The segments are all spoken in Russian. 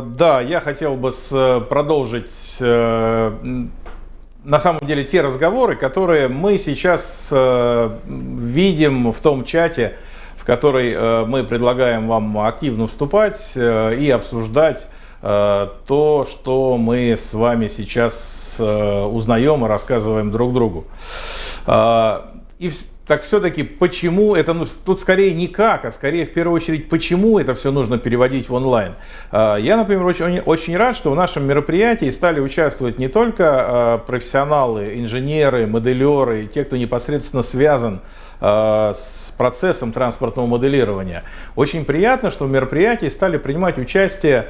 да, я хотел бы продолжить на самом деле те разговоры, которые мы сейчас видим в том чате, в который мы предлагаем вам активно вступать и обсуждать то, что мы с вами сейчас узнаем и рассказываем друг другу. И так все-таки почему это, ну, тут скорее не как, а скорее в первую очередь, почему это все нужно переводить в онлайн. А, я, например, очень, очень рад, что в нашем мероприятии стали участвовать не только а, профессионалы, инженеры, моделеры, те, кто непосредственно связан с процессом транспортного моделирования. Очень приятно, что в мероприятии стали принимать участие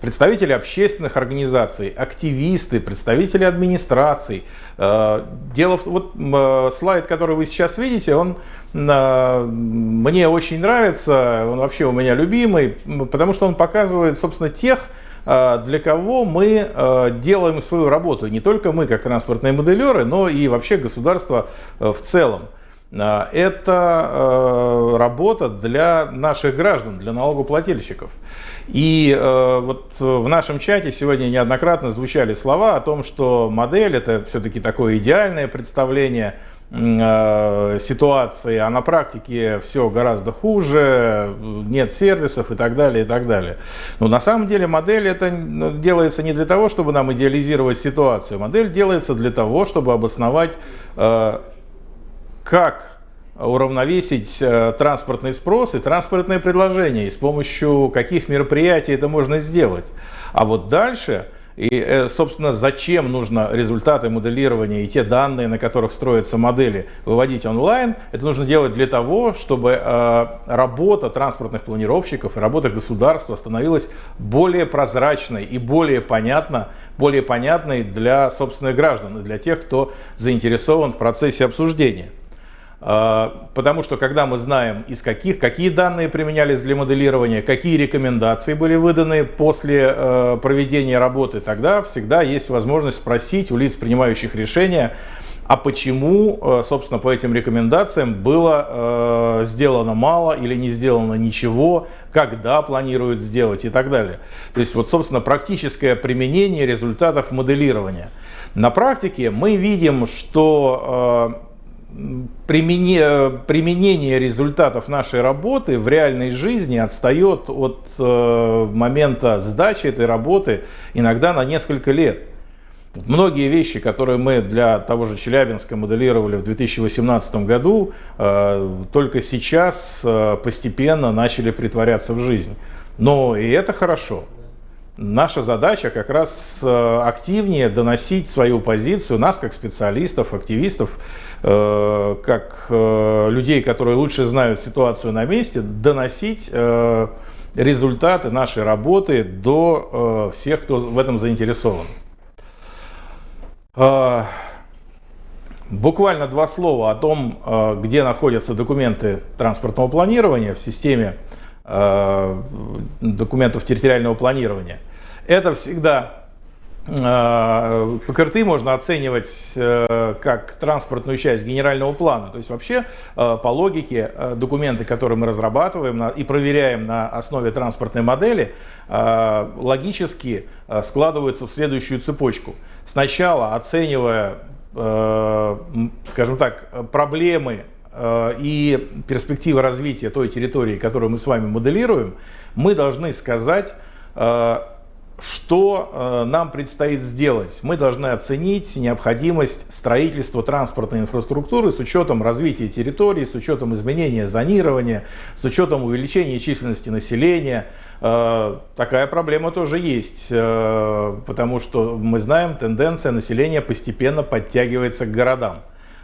представители общественных организаций, активисты, представители администраций, Э, дело в вот э, слайд, который вы сейчас видите, он э, мне очень нравится, он вообще у меня любимый, потому что он показывает, собственно, тех, для кого мы делаем свою работу. Не только мы, как транспортные моделеры, но и вообще государство в целом. Это работа для наших граждан, для налогоплательщиков. И э, вот в нашем чате сегодня неоднократно звучали слова о том, что модель это все-таки такое идеальное представление э, ситуации, а на практике все гораздо хуже, нет сервисов и так далее, и так далее. Но на самом деле модель это ну, делается не для того, чтобы нам идеализировать ситуацию. Модель делается для того, чтобы обосновать, э, как уравновесить э, транспортный спрос и транспортное предложение, и с помощью каких мероприятий это можно сделать. А вот дальше, и, э, собственно, зачем нужно результаты моделирования и те данные, на которых строятся модели, выводить онлайн, это нужно делать для того, чтобы э, работа транспортных планировщиков и работа государства становилась более прозрачной и более, понятно, более понятной для собственных граждан и для тех, кто заинтересован в процессе обсуждения. А, потому что когда мы знаем, из каких, какие данные применялись для моделирования, какие рекомендации были выданы после э, проведения работы, тогда всегда есть возможность спросить у лиц, принимающих решения, а почему, э, собственно, по этим рекомендациям было э, сделано мало или не сделано ничего, когда планируют сделать и так далее. То есть, вот, собственно, практическое применение результатов моделирования. На практике мы видим, что применение, применение результатов нашей работы в реальной жизни отстает от э, момента сдачи этой работы иногда на несколько лет. Многие вещи, которые мы для того же Челябинска моделировали в 2018 году, э, только сейчас э, постепенно начали притворяться в жизнь. Но и это хорошо. Наша задача как раз э, активнее доносить свою позицию, нас как специалистов, активистов, э, как э, людей, которые лучше знают ситуацию на месте, доносить результаты нашей работы до всех, кто в этом заинтересован. Буквально два слова о том, где находятся документы транспортного планирования в системе документов территориального планирования. Это всегда э, ПКРТ можно оценивать э, как транспортную часть генерального плана. То есть вообще э, по логике документы, которые мы разрабатываем и проверяем на основе транспортной модели, логически складываются в следующую цепочку. Сначала оценивая, скажем так, проблемы и перспективы развития той территории, которую мы с вами моделируем, мы должны сказать, что э, нам предстоит сделать? Мы должны оценить необходимость строительства транспортной инфраструктуры с учетом развития территории, с учетом изменения зонирования, с учетом увеличения численности населения. Э, такая проблема тоже есть, э, потому что мы знаем, тенденция населения постепенно подтягивается к городам.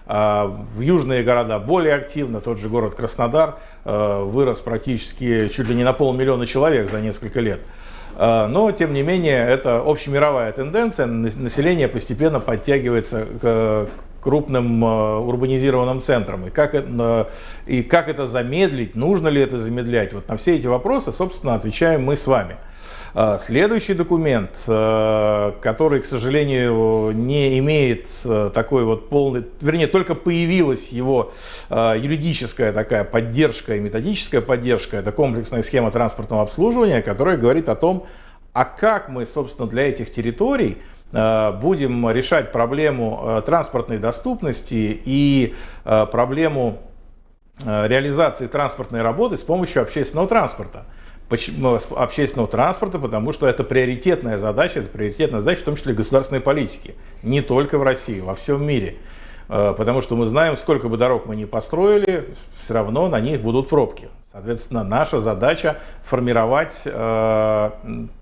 В южные города более активно, тот же город Краснодар вырос практически чуть ли не на полмиллиона человек за несколько лет. А, но, тем не менее, это общемировая тенденция. Население постепенно подтягивается к крупным а, урбанизированным центрам. И как, это, и как это замедлить, нужно ли это замедлять? Вот на все эти вопросы, собственно, отвечаем мы с вами. А, следующий документ, а, который, к сожалению, не имеет а, такой вот полный, вернее, только появилась его юридическая такая поддержка и методическая поддержка, это комплексная схема транспортного обслуживания, которая говорит о том, а как мы, собственно, для этих территорий будем решать проблему транспортной доступности и проблему реализации транспортной работы с помощью общественного транспорта. Почему, общественного транспорта, потому что это приоритетная задача, это приоритетная задача в том числе государственной политики, не только в России, во всем мире. Э, потому что мы знаем, сколько бы дорог мы ни построили, все равно на них будут пробки. Соответственно, наша задача формировать э,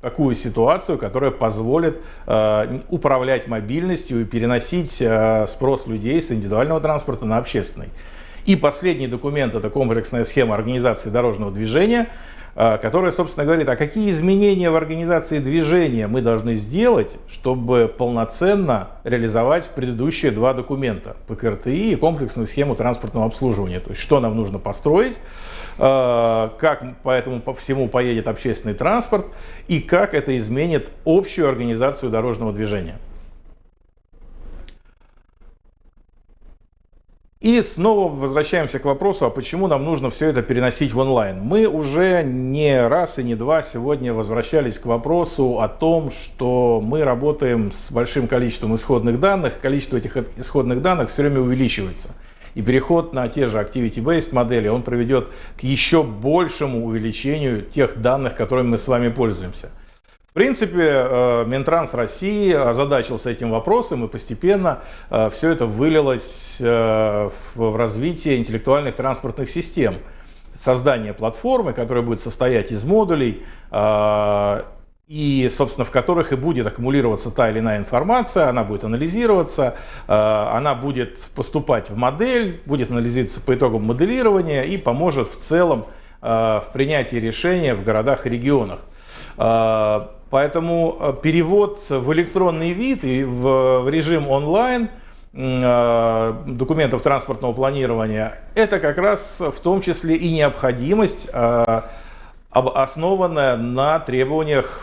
такую ситуацию, которая позволит э, управлять мобильностью и переносить э, спрос людей с индивидуального транспорта на общественный. И последний документ – это комплексная схема организации дорожного движения – которая, собственно, говорит, а какие изменения в организации движения мы должны сделать, чтобы полноценно реализовать предыдущие два документа ПКРТИ и комплексную схему транспортного обслуживания. То есть, что нам нужно построить, а, как по этому по всему поедет общественный транспорт и как это изменит общую организацию дорожного движения. И снова возвращаемся к вопросу, а почему нам нужно все это переносить в онлайн. Мы уже не раз и не два сегодня возвращались к вопросу о том, что мы работаем с большим количеством исходных данных, количество этих исходных данных все время увеличивается. И переход на те же activity-based модели, он приведет к еще большему увеличению тех данных, которыми мы с вами пользуемся. В принципе, э, Минтранс России озадачился этим вопросом, и постепенно э, все это вылилось э, в развитие интеллектуальных транспортных систем. Создание платформы, которая будет состоять из модулей, и, собственно, в которых и будет аккумулироваться та или иная информация, она будет анализироваться, она будет поступать в модель, будет анализироваться по итогам моделирования и поможет в целом в принятии решения в городах и регионах. Поэтому э, перевод в электронный вид и в режим онлайн э, документов транспортного планирования, это как раз в том числе и необходимость, э, основанная на требованиях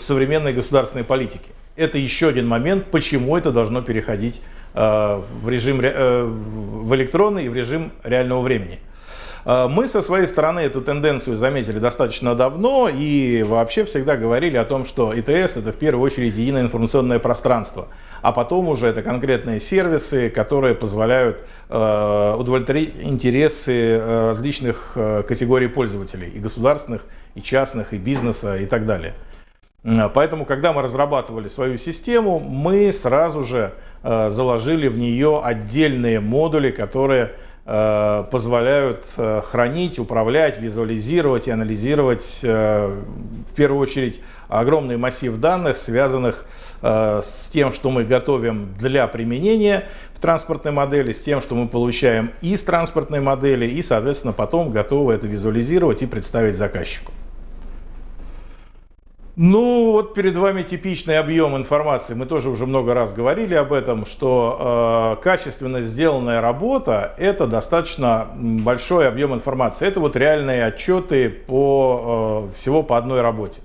современной государственной политики. Это еще один момент, почему это должно переходить в режим в электронный и в режим реального времени. А, мы со своей стороны эту тенденцию заметили достаточно давно и вообще всегда говорили о том, что ИТС это в первую очередь единое информационное пространство, а потом уже это конкретные сервисы, которые позволяют э, удовлетворить интересы э, различных э, категорий пользователей, и государственных, и частных, и бизнеса, и так далее. Поэтому, когда мы разрабатывали свою систему, мы сразу же заложили в нее отдельные модули, которые позволяют э, хранить, управлять, визуализировать и анализировать э, в первую очередь огромный массив данных, связанных с тем, что мы готовим для применения в транспортной модели, с тем, что мы получаем из транспортной модели и, соответственно, потом готовы это визуализировать и представить заказчику. Ну, вот перед вами типичный объем информации. Мы тоже уже много раз говорили об этом, что э, качественно сделанная работа – это достаточно большой объем информации. Это вот реальные отчеты по, э, всего по одной работе.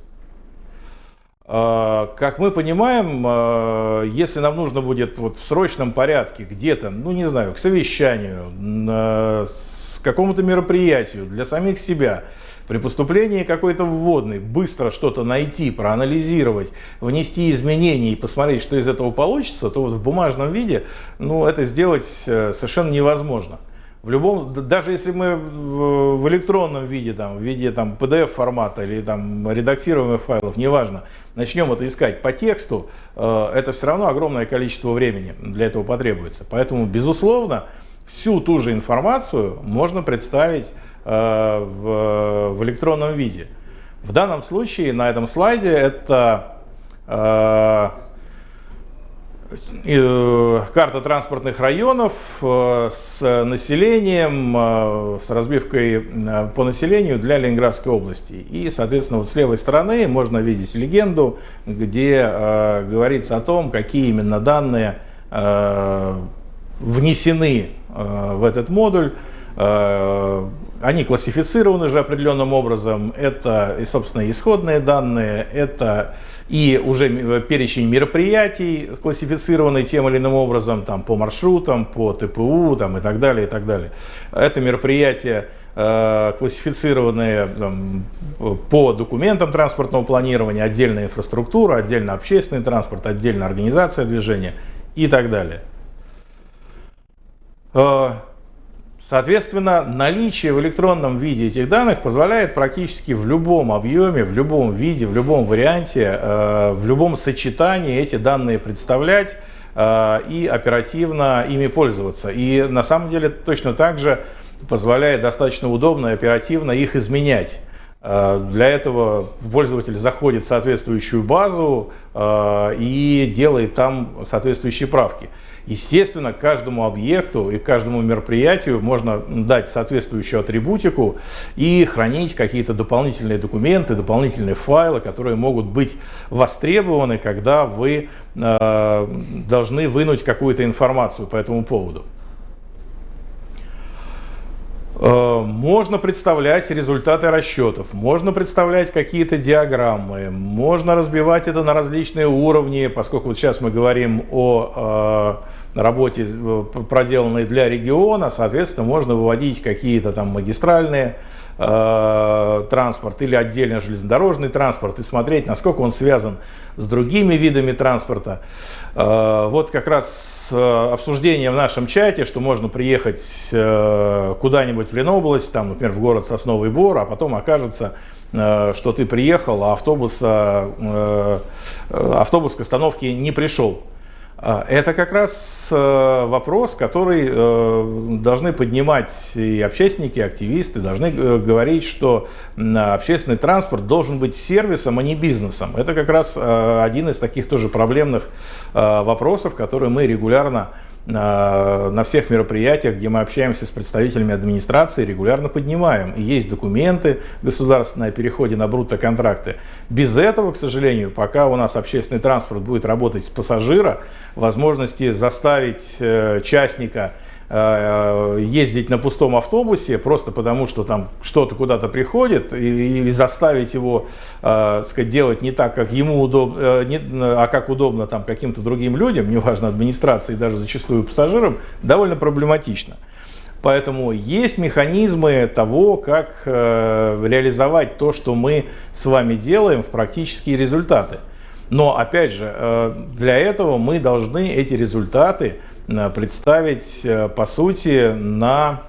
Э, как мы понимаем, э, если нам нужно будет вот в срочном порядке где-то, ну не знаю, к совещанию, э, к какому-то мероприятию для самих себя – при поступлении какой-то вводной быстро что-то найти, проанализировать, внести изменения и посмотреть, что из этого получится, то вот в бумажном виде ну, это сделать э, совершенно невозможно. В любом, даже если мы в электронном виде, там, в виде там, PDF формата или там, редактируемых файлов, неважно, начнем это искать по тексту, э, это все равно огромное количество времени для этого потребуется. Поэтому, безусловно, всю ту же информацию можно представить в, в электронном виде. В данном случае на этом слайде это э, э, карта транспортных районов с населением, с разбивкой по населению для Ленинградской области. И, соответственно, вот с левой стороны можно видеть легенду, где говорится о том, какие именно данные внесены в этот модуль они классифицированы же определенным образом. Это, собственно, исходные данные, это и уже перечень мероприятий, классифицированный тем или иным образом, там, по маршрутам, по ТПУ там, и так далее, и так далее. Это мероприятия, э, классифицированные там, по документам транспортного планирования, отдельная инфраструктура, отдельно общественный транспорт, отдельно организация движения и так далее. Соответственно, наличие в электронном виде этих данных позволяет практически в любом объеме, в любом виде, в любом варианте, э, в любом сочетании эти данные представлять э, и оперативно ими пользоваться. И на самом деле точно так же позволяет достаточно удобно и оперативно их изменять. Э, для этого пользователь заходит в соответствующую базу и делает там соответствующие правки. Естественно, каждому объекту и каждому мероприятию можно дать соответствующую атрибутику и хранить какие-то дополнительные документы, дополнительные файлы, которые могут быть востребованы, когда вы э, должны вынуть какую-то информацию по этому поводу. Э, можно представлять результаты расчетов, можно представлять какие-то диаграммы, можно разбивать это на различные уровни, поскольку вот сейчас мы говорим о э, работе, э, проделанной для региона, соответственно, можно выводить какие-то там магистральные э, транспорт или отдельно железнодорожный транспорт и смотреть, насколько он связан с другими видами транспорта. Э, вот как раз обсуждение в нашем чате, что можно приехать куда-нибудь в Ленобласть, там, например, в город Сосновый Бор, а потом окажется, что ты приехал, а автобуса, э, автобус к остановке не пришел. А, это как раз э, вопрос, который э, должны поднимать и общественники, и активисты, должны э, говорить, что общественный транспорт должен быть сервисом, а не бизнесом. Это как раз один из таких тоже проблемных вопросов, которые мы регулярно на всех мероприятиях, где мы общаемся с представителями администрации, регулярно поднимаем. И есть документы государственные о переходе на брутто-контракты. Без этого, к сожалению, пока у нас общественный транспорт будет работать с пассажира, возможности заставить э, частника Э, ездить на пустом автобусе просто потому, что там что-то куда-то приходит, или заставить его э, сказать, делать не так, как ему удобно, э, а как удобно там каким-то другим людям, неважно администрации, даже зачастую пассажирам, довольно проблематично. Поэтому есть механизмы того, как э, реализовать то, что мы с вами делаем в практические результаты. Но опять же, э, для этого мы должны эти результаты Э, представить, э, по сути, на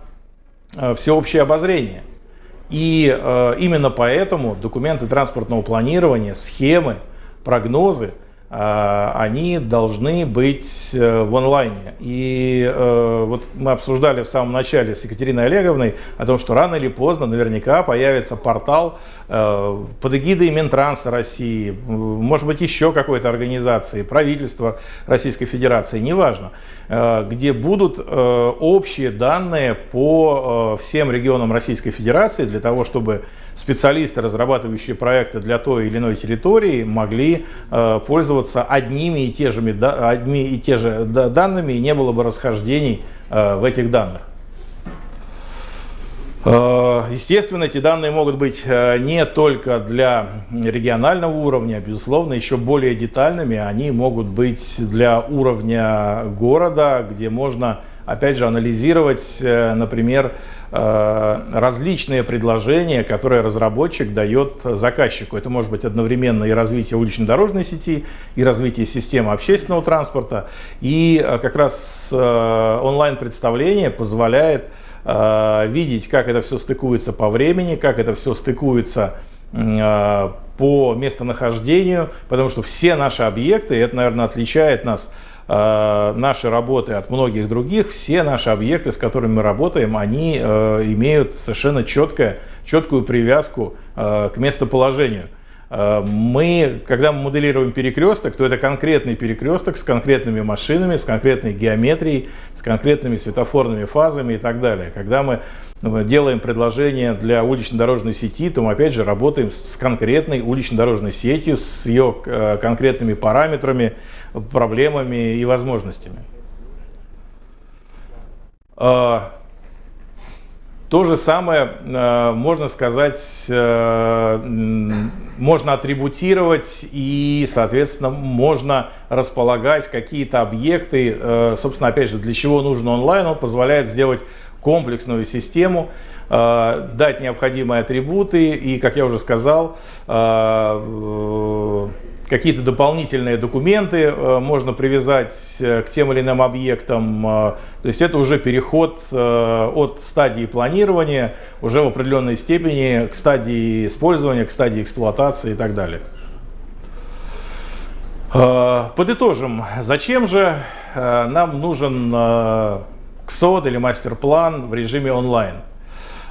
э, всеобщее обозрение. И именно поэтому документы транспортного планирования, схемы, прогнозы – они должны быть э, в онлайне. И э, вот мы обсуждали в самом начале с Екатериной Олеговной о том, что рано или поздно наверняка появится портал э, под эгидой Минтранса России, может быть еще какой-то организации, правительства Российской Федерации, неважно, где будут общие данные по всем регионам Российской Федерации для того, чтобы специалисты, разрабатывающие проекты для той или иной территории, могли пользоваться пользоваться одними и, те же, одни и те же данными, и не было бы расхождений э, в этих данных. Э, естественно, эти данные могут быть э, не только для регионального уровня, безусловно, еще более детальными. Они могут быть для уровня города, где можно, опять же, анализировать, например, различные предложения, которые разработчик дает заказчику. Это может быть одновременно и развитие улично-дорожной сети, и развитие системы общественного транспорта. И э, как раз э, онлайн-представление позволяет видеть, как это все стыкуется по времени, как это все стыкуется по местонахождению, потому что все наши объекты, это, наверное, отличает нас Э, наши работы от многих других, все наши объекты, с которыми мы работаем, они э, имеют совершенно четкое, четкую привязку э, к местоположению. Мы, когда мы моделируем перекресток, то это конкретный перекресток с конкретными машинами, с конкретной геометрией, с конкретными светофорными фазами и так далее. Когда мы делаем предложение для улично-дорожной сети, то мы опять же работаем с конкретной улично-дорожной сетью, с ее конкретными параметрами, проблемами и возможностями. То же самое, э, можно сказать, э, можно атрибутировать и, соответственно, можно располагать какие-то объекты. Э, собственно, опять же, для чего нужен онлайн? Он позволяет сделать комплексную систему, дать необходимые атрибуты и, как я уже сказал, какие-то дополнительные документы э, можно привязать э, к тем или иным объектам. Э, то есть это уже переход от стадии планирования уже в определенной степени к стадии использования, к стадии эксплуатации и так далее. Подытожим, зачем же нам нужен КСОД или мастер-план в режиме онлайн?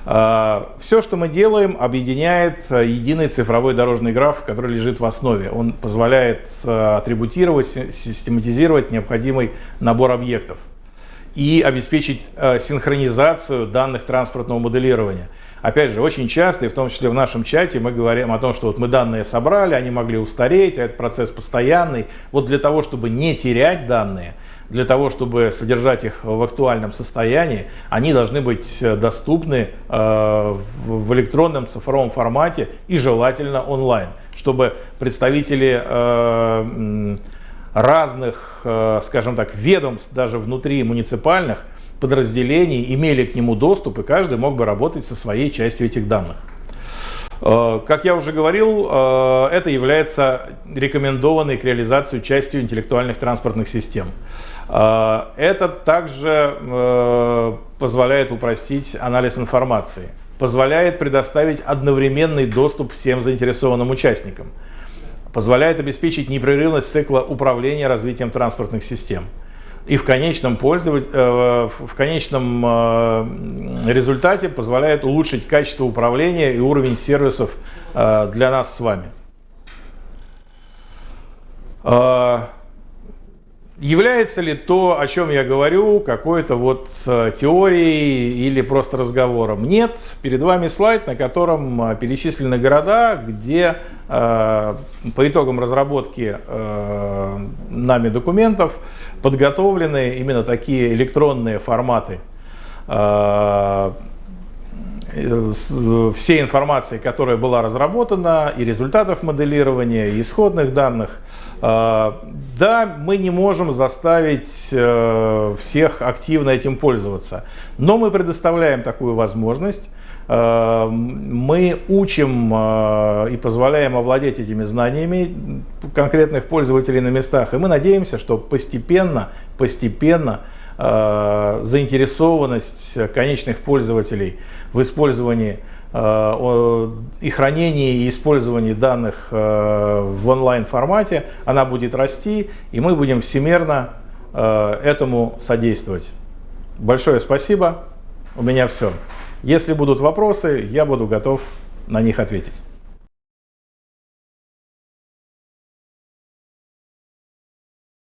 А, Все, что мы делаем, объединяет а, единый цифровой дорожный граф, который лежит в основе. Он позволяет а, атрибутировать, систематизировать необходимый набор объектов и обеспечить синхронизацию данных транспортного моделирования. Опять же, очень часто, и в том числе в нашем чате, мы говорим о том, что вот мы данные собрали, они могли устареть, а этот процесс постоянный. Вот для того, чтобы не терять данные, для того, чтобы содержать их в актуальном состоянии, они должны быть э, доступны э, в электронном цифровом формате и желательно онлайн, чтобы представители э, разных, скажем так, ведомств, даже внутри муниципальных подразделений имели к нему доступ, и каждый мог бы работать со своей частью этих данных. Как я уже говорил, это является рекомендованной к реализации частью интеллектуальных транспортных систем. А, это также э, позволяет упростить анализ информации, позволяет предоставить одновременный доступ всем заинтересованным участникам, позволяет обеспечить непрерывность цикла управления развитием транспортных систем и в конечном, э, в конечном э, результате позволяет улучшить качество управления и уровень сервисов для нас с вами. Является ли то, о чем я говорю, какой-то вот э, теорией или просто разговором? Нет. Перед вами слайд, на котором э, перечислены города, где э, по итогам разработки э, нами документов подготовлены именно такие электронные форматы э, всей информации, которая была разработана, и результатов моделирования, и исходных данных. А, да, мы не можем заставить э, всех активно этим пользоваться, но мы предоставляем такую возможность. А, мы учим а, и позволяем овладеть этими знаниями конкретных пользователей на местах, и мы надеемся, что постепенно, постепенно заинтересованность конечных пользователей в использовании Э, и хранении и использовании данных э, в онлайн формате, она будет расти, и мы будем всемерно э, этому содействовать. Большое спасибо. У меня все. Если будут вопросы, я буду готов на них ответить.